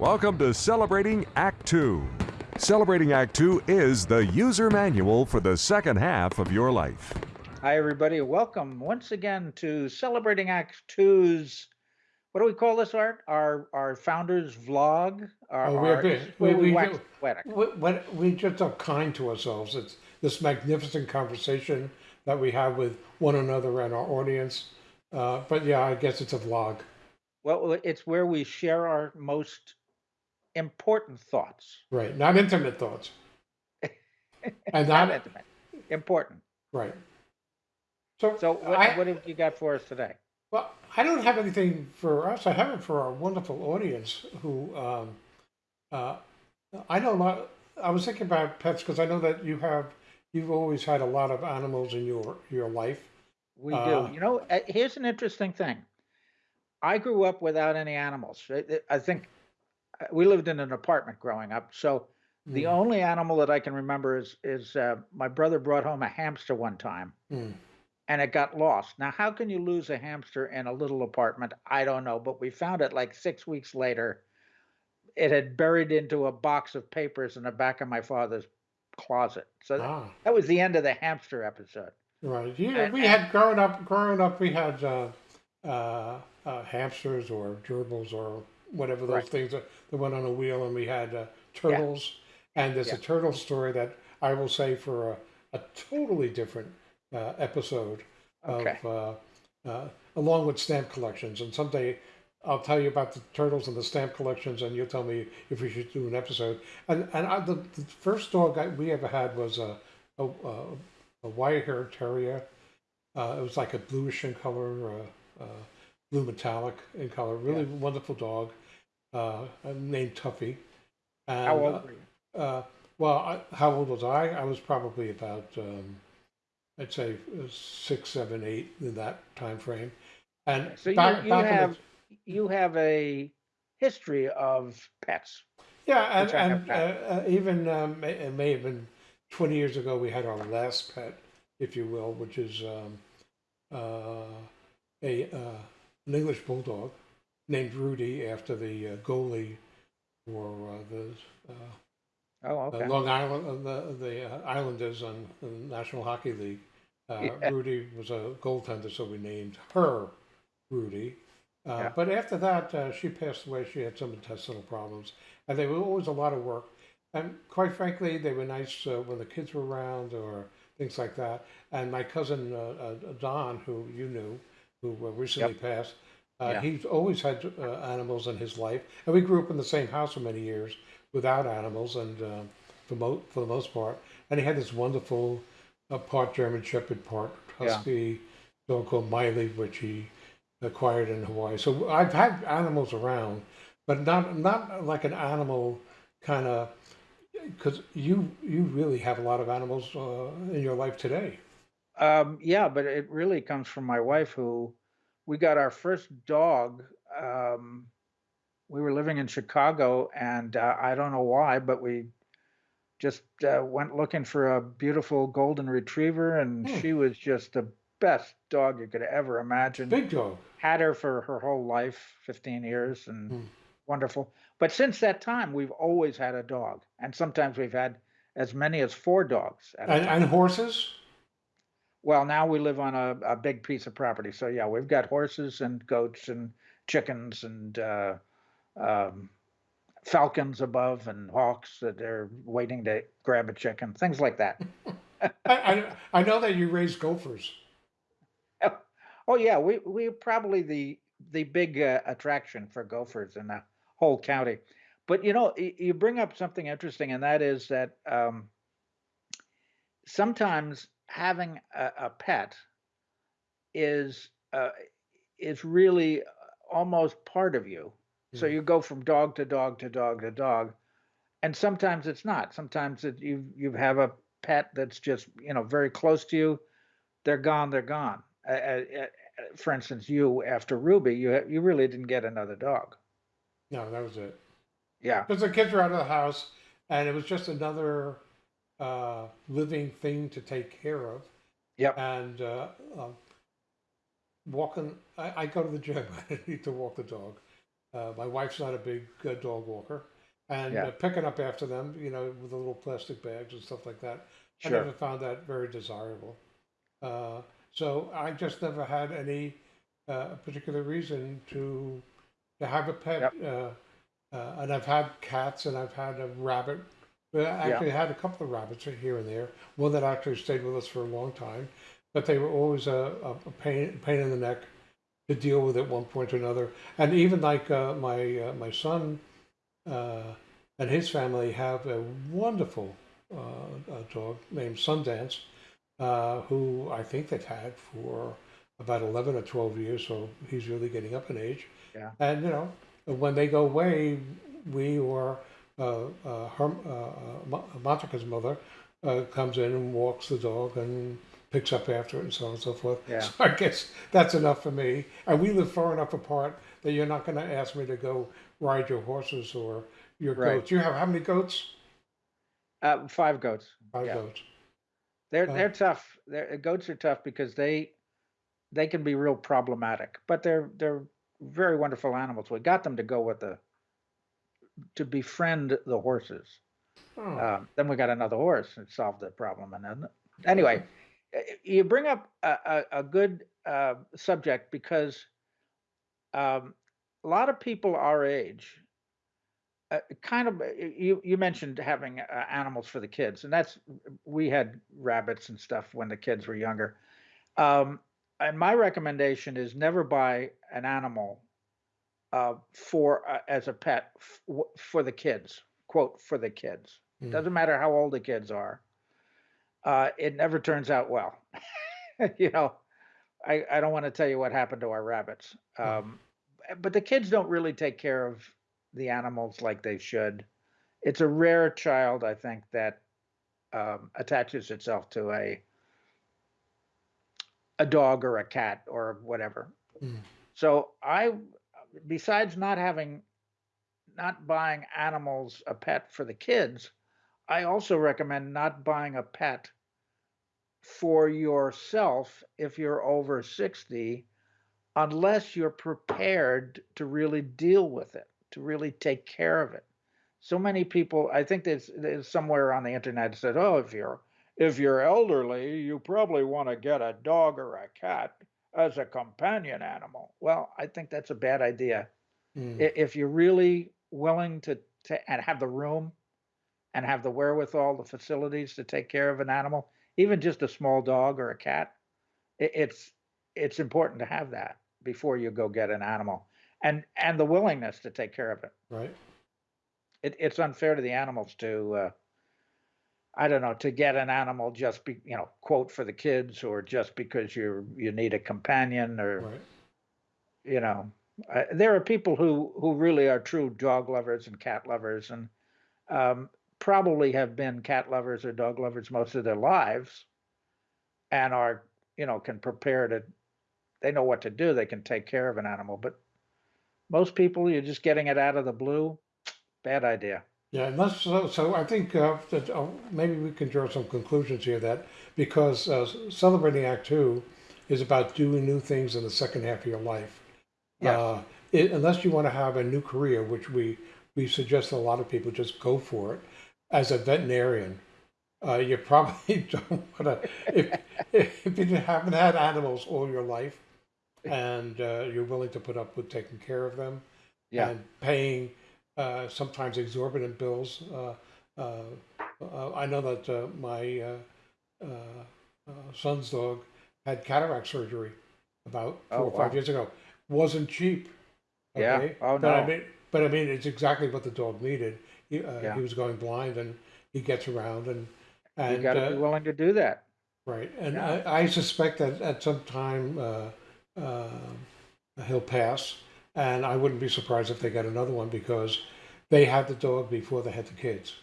Welcome to Celebrating Act Two. Celebrating Act Two is the user manual for the second half of your life. Hi, everybody. Welcome once again to Celebrating Act Two's. What do we call this, Art? Our our founders vlog. Our, Oh, we're our- big. this is where We- we, we wax do- We, we just are kind to ourselves. It's this magnificent conversation that we have with one another and our audience. Uh, but yeah, I guess it's a vlog. Well, it's where we share our most important thoughts. Right. Not intimate thoughts. And Not not, intimate. Important. right. So, So, what, I, what have you got for us today? well, I don't have anything for us. I have it for our wonderful audience who, um, uh, I know a lot. I was thinking about pets because I know that you have, you've always had a lot of animals in your, your life. We Uh, do. You know, uh, here's an interesting thing. I grew up without any animals. I, I think we lived in an apartment growing up, so the Mm, only animal that I can remember is is uh, my brother brought home a hamster one time, mm. and it got lost. Now, how can you lose a hamster in a little apartment? I don't know, but we found it like six weeks later. It had buried into a box of papers in the back of my father's closet. So Ah. that was the end of the hamster episode. Right. Yeah, And- we had growing up. Growing up, we had uh, uh, uh, hamsters or gerbils or whatever those Right. things that, that went on a wheel, and we had uh, turtles. And there's Yeah. a turtle story that I will say for a, a totally different uh, episode Okay. of uh, uh, along with stamp collections. And someday I'll tell you about the turtles and the stamp collections, and you'll tell me if we should do an episode. And and I, the, the first dog I, we ever had was a a, a, a wire-haired terrier. Uh, it was like a bluish in color, uh, uh, blue metallic in color. Really wonderful dog, uh, named Tuffy. And, How uh, old were you? uh, well, I, how old was I? I was probably about, um, I'd say uh, six, seven, eight in that time frame. And So you, back, you back in the- have you have a history of pets. yeah, and, have and uh, uh, even um, it may have been 20 years ago, we had our last pet, if you will, which is um, uh, a uh, an English bulldog named Rudy after the uh, goalie for uh, the uh, Oh, okay. Long Island, uh, the the uh, Islanders on the National Hockey League. Uh, Yeah. Rudy was a goaltender, so we named her Rudy. Uh, Yeah. But after that, uh, she passed away. She had some intestinal problems, and they were always a lot of work. And quite frankly, they were nice uh, when the kids were around or things like that. And my cousin uh, uh, Don, who you knew, who uh, recently passed, uh, Yeah. he's always had uh, animals in his life, and we grew up in the same house for many years without animals, and uh, for mo- for the most part. And he had this wonderful uh, part German Shepherd, part Yeah. Husky dog called Miley, which he acquired in Hawaii. So I've had animals around, but not not like an animal kind of because you you really have a lot of animals uh, in your life today. Um, yeah, but it really comes from my wife, who we got our first dog. Um, we were living in Chicago, and uh, I don't know why, but we just uh, went looking for a beautiful golden retriever, and Hmm. she was just the best dog you could ever imagine. Big dog. had her for her whole life 15 years and Hmm. wonderful but since that time we've always had a dog and sometimes we've had as many as four dogs at And, and horses. Well now we live on a, a big piece of property so yeah we've got horses and goats and chickens and uh, um, falcons above and hawks that are waiting to grab a chicken things like that I, I I know that you raise gophers. oh yeah we we're probably the the big uh, attraction for gophers in the whole county but you know you bring up something interesting and that is that um, sometimes having a, a pet is uh, is really uh, almost part of you. So Mm. you go from dog to dog to dog to dog and sometimes it's not. Sometimes it, you you have a pet that's just you know very close to you they're gone they're gone. Uh, uh, for instance you after ruby you you really didn't get another dog. No, that was it. yeah. Because the kids were out of the house, and it was just another uh, living thing to take care of. Yep. And uh, um, walking, I, I go to the gym. I need to walk the dog. Uh, my wife's not a big uh, dog walker, and Yeah. uh, picking up after them, you know, with the little plastic bags and stuff like that, I Sure. never found that very desirable. Uh, so I just never had any uh, particular reason to to have a pet. Yep. Uh, uh, and I've had cats and I've had a rabbit. I actually had a couple of rabbits here and there. One that actually stayed with us for a long time, but they were always a, a a pain pain in the neck to deal with at one point or another. And even like uh, my uh, my son uh, and his family have a wonderful uh, uh dog named Sundance, uh, who I think they've had for about eleven or twelve years. So he's really getting up in age. Yeah. And you know, when they go away, we or her, uh, uh, Monica's mother uh, comes in and walks the dog and picks up after it and so on and so forth. Yeah. So I guess that's enough for me. And we live far enough apart that you're not going to ask me to go ride your horses or your Right. goats. You have how many goats? Uh, five goats. Five Yeah. goats. They're Uh, they're tough. They're, goats are tough because they they can be real problematic, but they're they're very wonderful animals. We got them to go with the to befriend the horses. Oh, Um, then we got another horse and solved the problem. And then anyway, uh, you bring up a, a, a good uh, subject because um, a lot of people our age uh, kind of uh, you you mentioned having uh, animals for the kids and that's we had rabbits and stuff when the kids were younger um, and my recommendation is never buy an animal uh, for uh, as a pet for the kids quote for the kids Mm. doesn't matter how old the kids are uh, it never turns out well you know I, I don't want to tell you what happened to our rabbits Mm. um, but the kids don't really take care of the animals like they should it's a rare child i think that um, attaches itself to a a dog or a cat or whatever Mm. so i besides not having not buying animals a pet for the kids i also recommend not buying a pet for yourself if you're over 60 unless you're prepared to really deal with it to really take care of it. So many people i think there's, there's somewhere on the internet said oh if you're if you're elderly you probably want to get a dog or a cat as a companion animal well i think that's a bad idea. Mm, if you're really willing to, to and have the room and have the wherewithal the facilities to take care of an animal even just a small dog or a cat it, it's it's important to have that before you go get an animal and and the willingness to take care of it, right. it it's unfair to the animals to uh, i don't know to get an animal just be you know quote for the kids or just because you you need a companion or Right. you know uh, there are people who who really are true dog lovers and cat lovers and um, probably have been cat lovers or dog lovers most of their lives and are you know can prepare to they know what to do they can take care of an animal but most people you're just getting it out of the blue bad idea Yeah, and that's so. So I think uh, that uh, maybe we can draw some conclusions here. That because uh, celebrating Act Two is about doing new things in the second half of your life. Yes. Uh, it, unless you want to have a new career, which we we suggest a lot of people just go for it. As a veterinarian, uh, you probably don't want to. If, if you haven't had animals all your life, and uh, you're willing to put up with taking care of them, yeah and paying uh, sometimes exorbitant bills. Uh, uh, I know that uh, my uh, uh, uh, son's dog had cataract surgery about four Oh, or five wow. years ago. Wasn't cheap. Yeah. Oh, but I no. mean, but I mean, it's exactly what the dog needed. He, uh, Yeah. he was going blind, and he gets around, and and you got to be willing to do that Right, and Yeah. I, I suspect that at some time uh, uh, he'll pass, and I wouldn't be surprised if they get another one because they had the dog before they had the kids,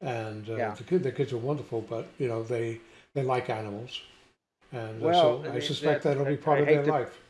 and uh, Yeah. the kid, the kids are wonderful, but you know they they like animals, and uh, Well, so I I mean, suspect that- that'll be part I of their to- life.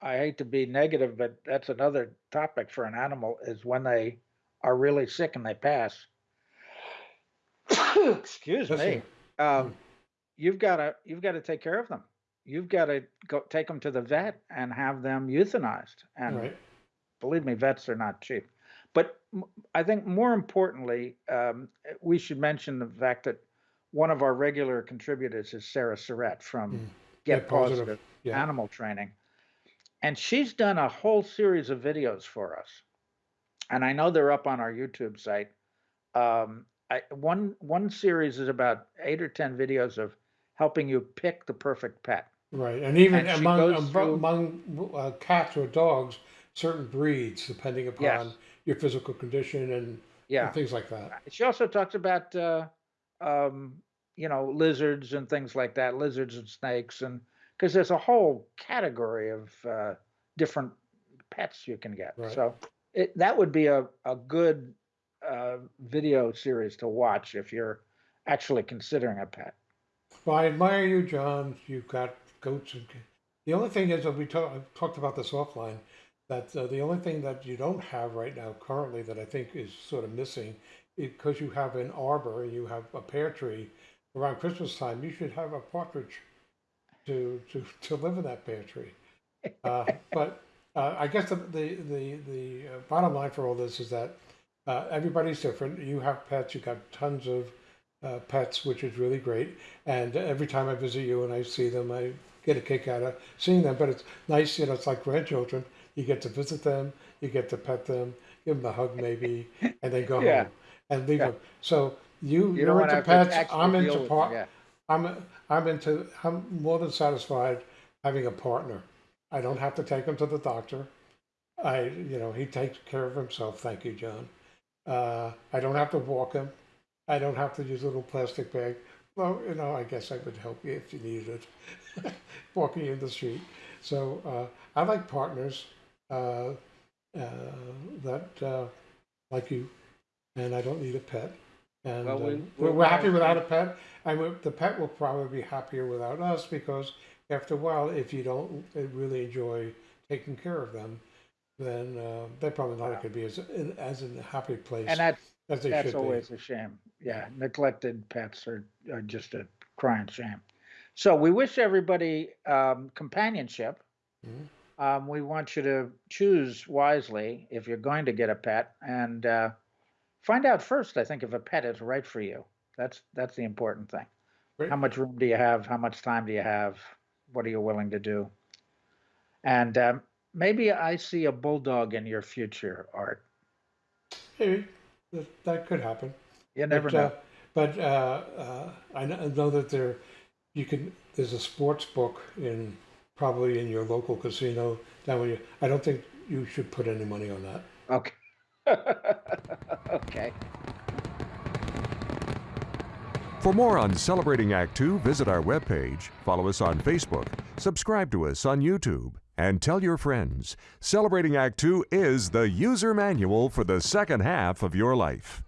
I hate to be negative, but that's another topic for an animal is when they are really sick and they pass. Excuse me. Um, you've got to you've got to take care of them. You've got to go take them to the vet and have them euthanized. And Right, Believe me, vets are not cheap. But I think more importantly, um, we should mention the fact that one of our regular contributors is Sarah Surratt from Mm. Get, Get Positive, Positive, yeah. Animal Training. And she's done a whole series of videos for us. And I know they're up on our YouTube site. Um, I, one one series is about eight or ten videos of helping you pick the perfect pet. Right, and even And among through- among uh, cats or dogs, certain breeds, depending upon Yes. your physical condition and, Yeah. and things like that. She also talks about, uh, um, you know, lizards and things like that, lizards and snakes, and because there's a whole category of uh, different pets you can get. Right. So it, that would be a, a good uh, video series to watch if you're actually considering a pet. Well, I admire you, John. You've got goats and. The only thing is that we talk, I've talked about this offline. That uh, the only thing that you don't have right now currently that I think is sort of missing, because you have an arbor and you have a pear tree. Around Christmas time, you should have a partridge to to, to live in that pear tree. Uh, but uh, I guess the the the, the uh, bottom line for all this is that uh, everybody's different. You have pets. you've got tons of uh, pets, which is really great. And every time I visit you and I see them, I get a kick out of seeing them. But it's nice, you know. It's like grandchildren. You get to visit them. You get to pet them, give them a hug maybe, and then go Yeah. home and leave Yeah. them. So you You you're don't into pets. I'm into part. them, I'm I'm into I'm more than satisfied having a partner. I don't have to take him to the doctor. I you know he takes care of himself. Thank you, John. Uh, I don't have to walk him. I don't have to use a little plastic bag. Well, you know, I guess I would help you if you needed it, walking in the street. So uh, I like partners uh, uh, that uh, like you, and I don't need a pet. And Well, we- uh, we we're, we're happy without a pet, and the pet will probably be happier without us because after a while, if you don't really enjoy taking care of them, then uh, they're probably not going to be as as in a happy place And that's as they that's should always a shame. Yeah, neglected pets are, are just a crying shame. So we wish everybody um, companionship. Mhm. Um, we want you to choose wisely if you're going to get a pet, and uh, find out first. I think if a pet is right for you. That's that's the important thing. Great. How much room do you have? How much time do you have? What are you willing to do? And um, maybe I see a bulldog in your future, Art. Maybe that, that could happen. You never but, know. Uh, but uh, uh, I know that there, you can. There's a sports book in probably in your local casino That way. I don't think you should put any money on that. Okay. okay. For more on Celebrating Act Two, visit our webpage, follow us on Facebook, subscribe to us on YouTube, and tell your friends. Celebrating Act Two is the user manual for the second half of your life.